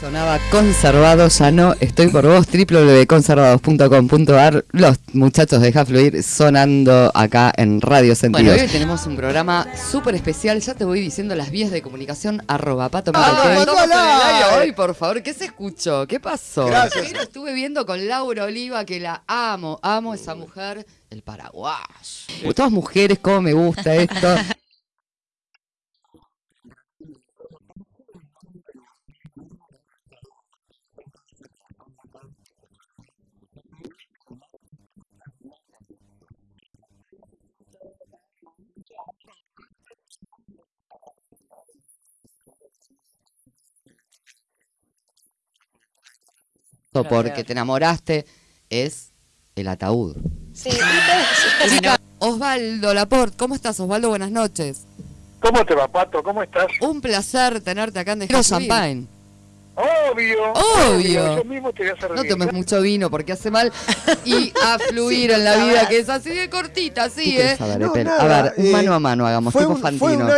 Sonaba conservado, ya no estoy por vos, www.conservados.com.ar. Los muchachos de Fluir sonando acá en Radio Sentido. Bueno, hoy tenemos un programa súper especial. Ya te voy diciendo las vías de comunicación. Arroba pato Ah, hoy, por favor. ¿Qué se escuchó? ¿Qué pasó? Gracias. Mira, estuve viendo con Laura Oliva que la amo. Amo esa mujer. El Paraguay. Todas mujeres, cómo me gusta esto. porque te enamoraste es el ataúd. Sí, Osvaldo Laporte, ¿cómo estás Osvaldo? Buenas noches. ¿Cómo te va, Pato? ¿Cómo estás? Un placer tenerte acá en Dejero Champagne. Obvio. Obvio. Yo mismo te voy a hacer No tomes mucho vino porque hace mal y a fluir en la vida que es así de cortita, sí, ¿eh? No, a ver, eh, mano a mano hagamos, fue tipo un- Fantino.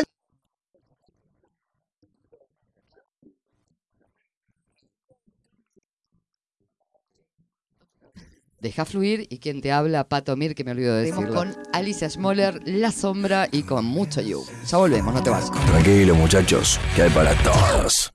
Deja fluir y quien te habla, Pato Mir, que me olvido de decirlo. con Alicia Schmoller, La Sombra y con mucho you. Ya volvemos, no te vayas. Tranquilo, muchachos, que hay para todos.